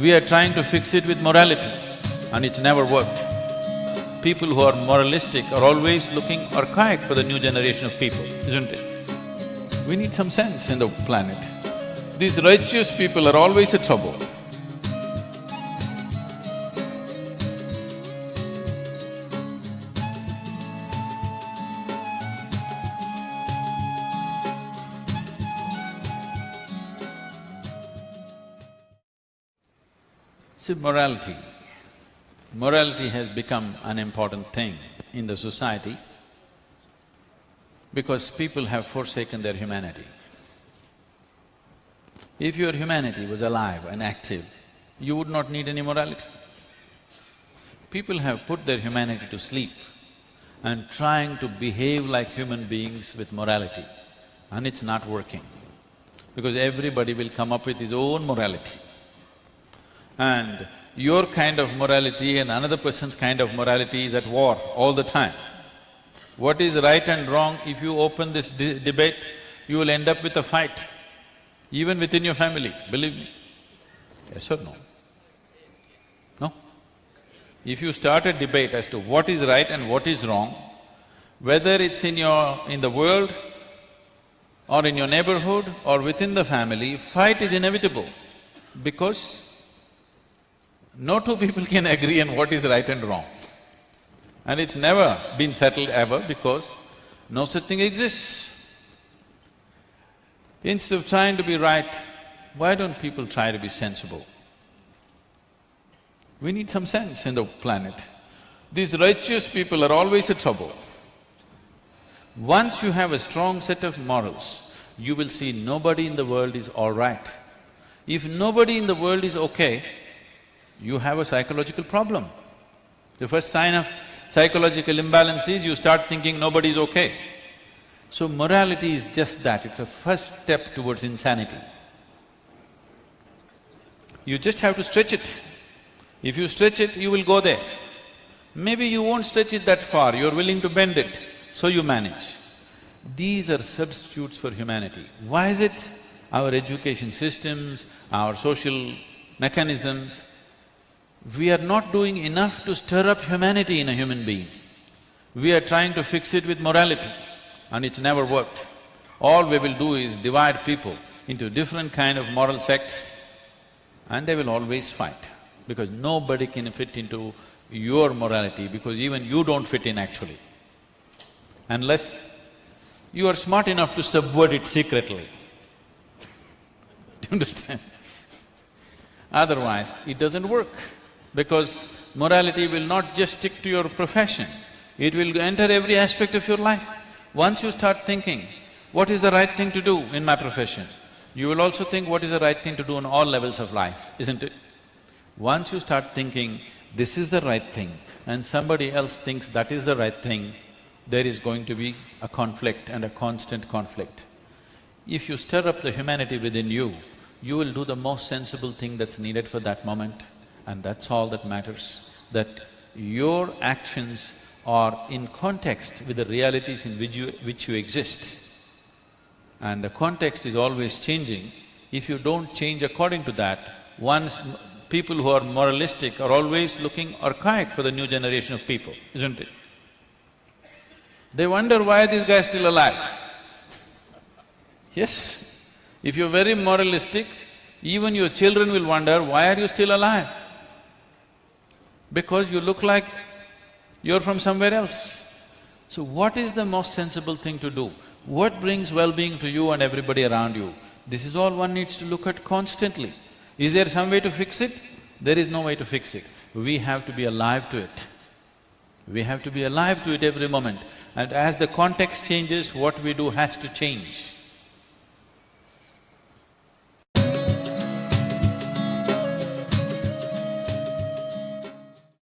We are trying to fix it with morality and it's never worked. People who are moralistic are always looking archaic for the new generation of people, isn't it? We need some sense in the planet. These righteous people are always a trouble. See, morality. Morality has become an important thing in the society because people have forsaken their humanity. If your humanity was alive and active, you would not need any morality. People have put their humanity to sleep and trying to behave like human beings with morality, and it's not working. Because everybody will come up with his own morality. And your kind of morality and another person's kind of morality is at war all the time. What is right and wrong, if you open this de debate, you will end up with a fight, even within your family, believe me. Yes or no? No? If you start a debate as to what is right and what is wrong, whether it's in your… in the world or in your neighborhood or within the family, fight is inevitable because no two people can agree on what is right and wrong. And it's never been settled ever because no such thing exists. Instead of trying to be right, why don't people try to be sensible? We need some sense in the planet. These righteous people are always a trouble. Once you have a strong set of morals, you will see nobody in the world is all right. If nobody in the world is okay, you have a psychological problem. The first sign of psychological imbalance is you start thinking nobody's okay. So morality is just that, it's a first step towards insanity. You just have to stretch it. If you stretch it, you will go there. Maybe you won't stretch it that far, you're willing to bend it, so you manage. These are substitutes for humanity. Why is it our education systems, our social mechanisms, we are not doing enough to stir up humanity in a human being. We are trying to fix it with morality and it's never worked. All we will do is divide people into different kind of moral sects and they will always fight because nobody can fit into your morality because even you don't fit in actually. Unless you are smart enough to subvert it secretly. Do you understand? Otherwise, it doesn't work because morality will not just stick to your profession, it will enter every aspect of your life. Once you start thinking, what is the right thing to do in my profession? You will also think what is the right thing to do on all levels of life, isn't it? Once you start thinking, this is the right thing and somebody else thinks that is the right thing, there is going to be a conflict and a constant conflict. If you stir up the humanity within you, you will do the most sensible thing that's needed for that moment and that's all that matters, that your actions are in context with the realities in which you… which you exist. And the context is always changing. If you don't change according to that, once people who are moralistic are always looking archaic for the new generation of people, isn't it? They wonder why this guy is still alive. Yes, if you're very moralistic, even your children will wonder, why are you still alive? Because you look like you're from somewhere else. So what is the most sensible thing to do? What brings well-being to you and everybody around you? This is all one needs to look at constantly. Is there some way to fix it? There is no way to fix it. We have to be alive to it. We have to be alive to it every moment. And as the context changes, what we do has to change.